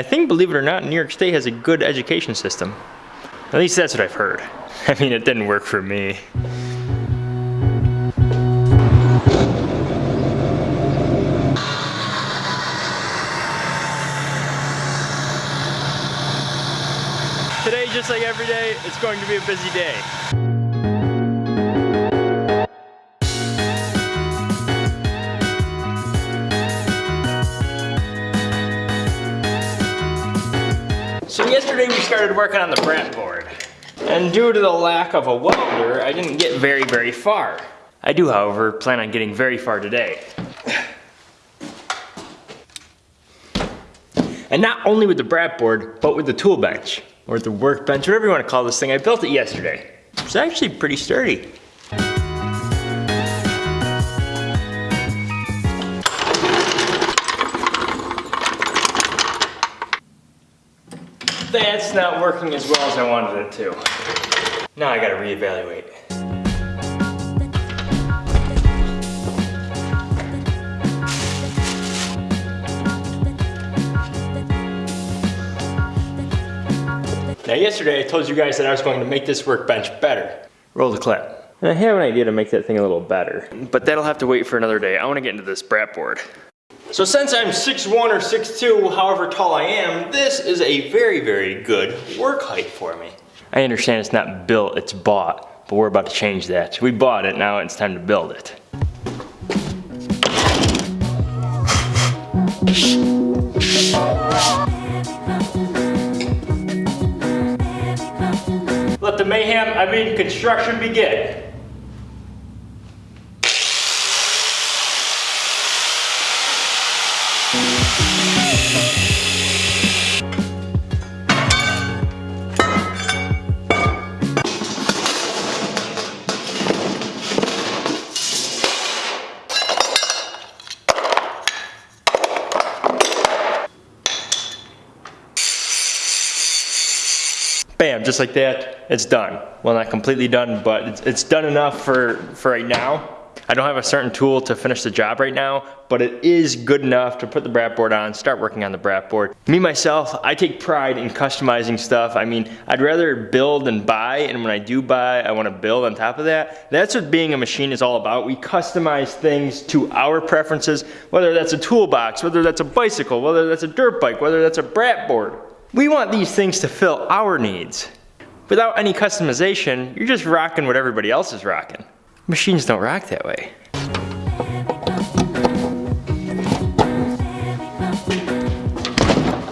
I think, believe it or not, New York State has a good education system. At least that's what I've heard. I mean, it didn't work for me. Today, just like every day, it's going to be a busy day. So yesterday we started working on the brat board. And due to the lack of a welder, I didn't get very, very far. I do, however, plan on getting very far today. And not only with the brat board, but with the tool bench or the workbench, whatever you want to call this thing. I built it yesterday. It's actually pretty sturdy. That's not working as well as I wanted it to. Now I gotta reevaluate. Now yesterday I told you guys that I was going to make this workbench better. Roll the clip. And I have an idea to make that thing a little better, but that'll have to wait for another day. I wanna get into this brat board. So since I'm 6'1 or 6'2, however tall I am, this is a very, very good work height for me. I understand it's not built, it's bought, but we're about to change that. We bought it, now it's time to build it. Let the mayhem, I mean construction begin. Bam, just like that, it's done. Well, not completely done, but it's, it's done enough for, for right now. I don't have a certain tool to finish the job right now, but it is good enough to put the brat board on, start working on the brat board. Me, myself, I take pride in customizing stuff. I mean, I'd rather build than buy, and when I do buy, I wanna build on top of that. That's what being a machine is all about. We customize things to our preferences, whether that's a toolbox, whether that's a bicycle, whether that's a dirt bike, whether that's a brat board. We want these things to fill our needs. Without any customization, you're just rocking what everybody else is rocking. Machines don't rock that way.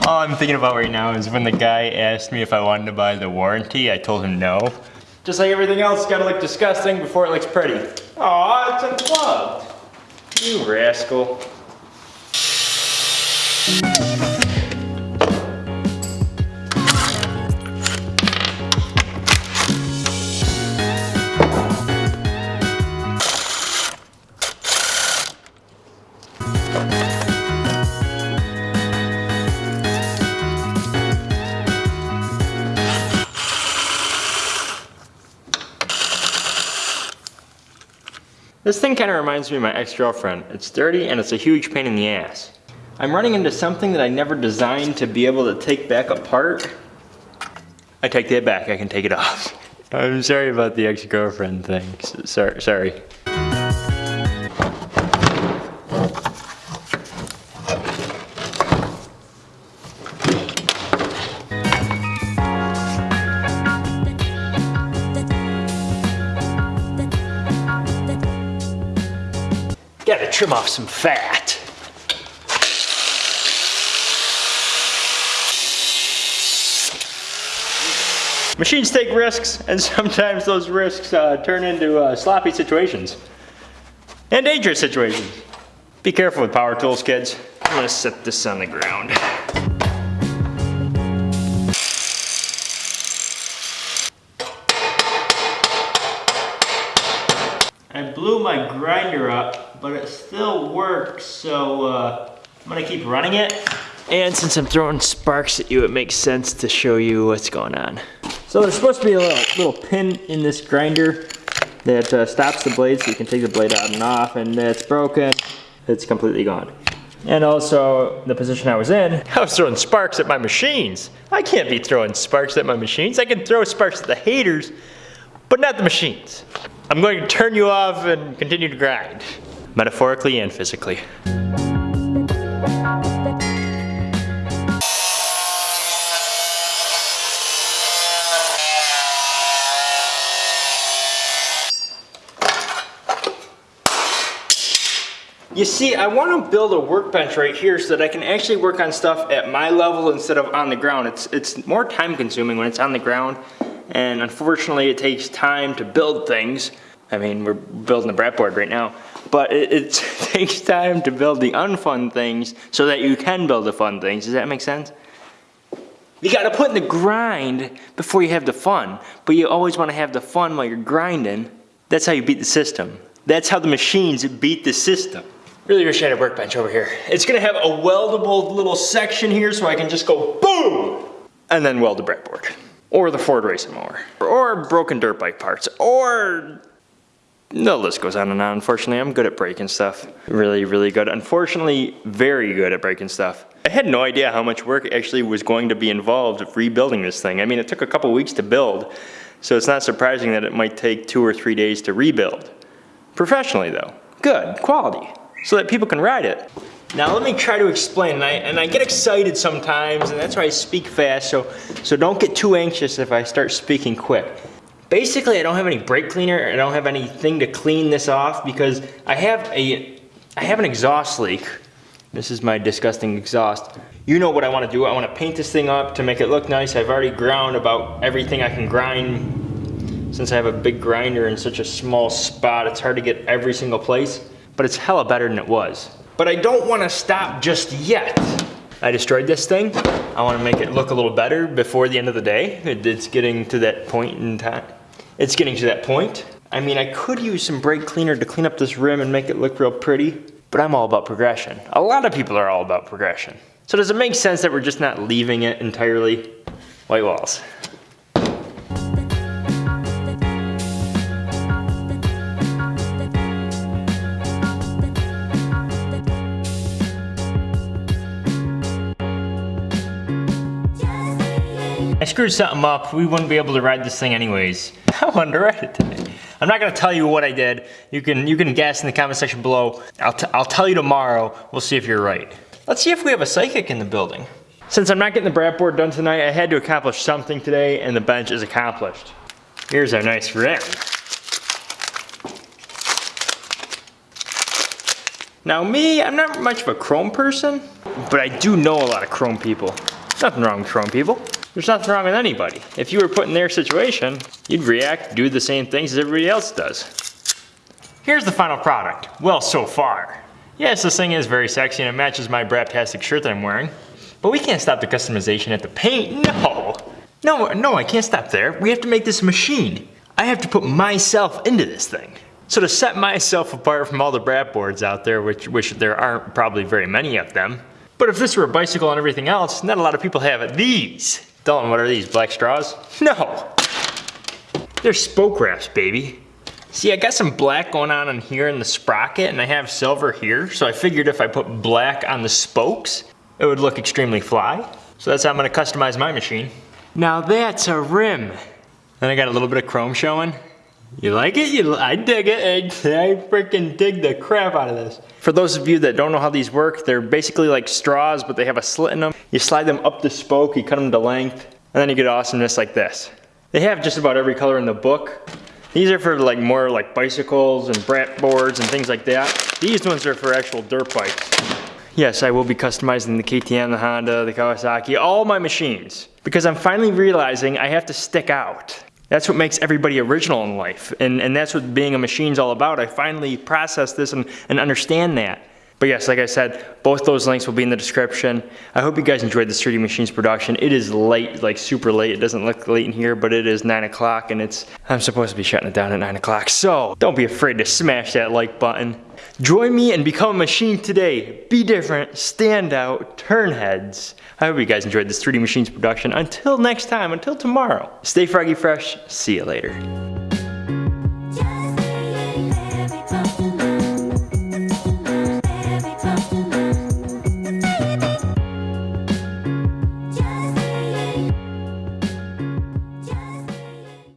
All I'm thinking about right now is when the guy asked me if I wanted to buy the warranty, I told him no. Just like everything else, it's gotta look disgusting before it looks pretty. Aw, it's unplugged. You rascal. This thing kind of reminds me of my ex-girlfriend. It's dirty and it's a huge pain in the ass. I'm running into something that I never designed to be able to take back apart. I take that back, I can take it off. I'm sorry about the ex-girlfriend thing, sorry. sorry. Gotta trim off some fat. Machines take risks, and sometimes those risks uh, turn into uh, sloppy situations. And dangerous situations. Be careful with power tools, kids. I'm gonna set this on the ground. I blew my grinder up, but it still works, so uh, I'm gonna keep running it. And since I'm throwing sparks at you, it makes sense to show you what's going on. So there's supposed to be a little, little pin in this grinder that uh, stops the blade so you can take the blade out and off, and that's broken. It's completely gone. And also the position I was in, I was throwing sparks at my machines. I can't be throwing sparks at my machines. I can throw sparks at the haters, but not the machines. I'm going to turn you off and continue to grind, metaphorically and physically. You see, I want to build a workbench right here so that I can actually work on stuff at my level instead of on the ground. It's, it's more time consuming when it's on the ground. And unfortunately, it takes time to build things. I mean, we're building a board right now. But it, it takes time to build the unfun things so that you can build the fun things. Does that make sense? You gotta put in the grind before you have the fun. But you always wanna have the fun while you're grinding. That's how you beat the system. That's how the machines beat the system. Really wish I had a workbench over here. It's gonna have a weldable little section here so I can just go boom! And then weld the brat board. Or the Ford Racing Mower. Or broken dirt bike parts. Or the list goes on and on. Unfortunately, I'm good at breaking stuff. Really, really good. Unfortunately, very good at breaking stuff. I had no idea how much work actually was going to be involved rebuilding this thing. I mean, it took a couple weeks to build, so it's not surprising that it might take two or three days to rebuild. Professionally though, good, quality so that people can ride it. Now let me try to explain, and I, and I get excited sometimes, and that's why I speak fast, so, so don't get too anxious if I start speaking quick. Basically, I don't have any brake cleaner, I don't have anything to clean this off because I have a, I have an exhaust leak. This is my disgusting exhaust. You know what I wanna do, I wanna paint this thing up to make it look nice. I've already ground about everything I can grind. Since I have a big grinder in such a small spot, it's hard to get every single place but it's hella better than it was. But I don't wanna stop just yet. I destroyed this thing. I wanna make it look a little better before the end of the day. It's getting to that point in time. It's getting to that point. I mean, I could use some brake cleaner to clean up this rim and make it look real pretty, but I'm all about progression. A lot of people are all about progression. So does it make sense that we're just not leaving it entirely white walls? I screwed something up. We wouldn't be able to ride this thing anyways. I wanted to ride it today. I'm not gonna tell you what I did. You can you can guess in the comment section below. I'll, I'll tell you tomorrow. We'll see if you're right. Let's see if we have a psychic in the building. Since I'm not getting the brat board done tonight, I had to accomplish something today and the bench is accomplished. Here's our nice rim. Now me, I'm not much of a chrome person, but I do know a lot of chrome people. Nothing wrong with chrome people. There's nothing wrong with anybody. If you were put in their situation, you'd react, do the same things as everybody else does. Here's the final product. Well, so far. Yes, this thing is very sexy and it matches my Braptastic shirt that I'm wearing. But we can't stop the customization at the paint, no! No, no, I can't stop there. We have to make this a machine. I have to put myself into this thing. So to set myself apart from all the brat boards out there, which, which there aren't probably very many of them, but if this were a bicycle and everything else, not a lot of people have These. Dalton, what are these, black straws? No. They're spoke wraps, baby. See, I got some black going on in here in the sprocket and I have silver here. So I figured if I put black on the spokes, it would look extremely fly. So that's how I'm gonna customize my machine. Now that's a rim. Then I got a little bit of chrome showing. You like it? You, I dig it. I, freaking dig the crap out of this. For those of you that don't know how these work, they're basically like straws, but they have a slit in them. You slide them up the spoke, you cut them to length, and then you get awesomeness like this. They have just about every color in the book. These are for like more like bicycles and brat boards and things like that. These ones are for actual dirt bikes. Yes, I will be customizing the KTM, the Honda, the Kawasaki, all my machines. Because I'm finally realizing I have to stick out. That's what makes everybody original in life. And, and that's what being a machine's all about. I finally processed this and, and understand that. But yes, like I said, both those links will be in the description. I hope you guys enjoyed this 3D Machines production. It is late, like super late. It doesn't look late in here, but it is 9 o'clock and it's, I'm supposed to be shutting it down at 9 o'clock. So don't be afraid to smash that like button. Join me and become a machine today. Be different, stand out, turn heads. I hope you guys enjoyed this 3D Machines production. Until next time, until tomorrow, stay froggy fresh. See you later.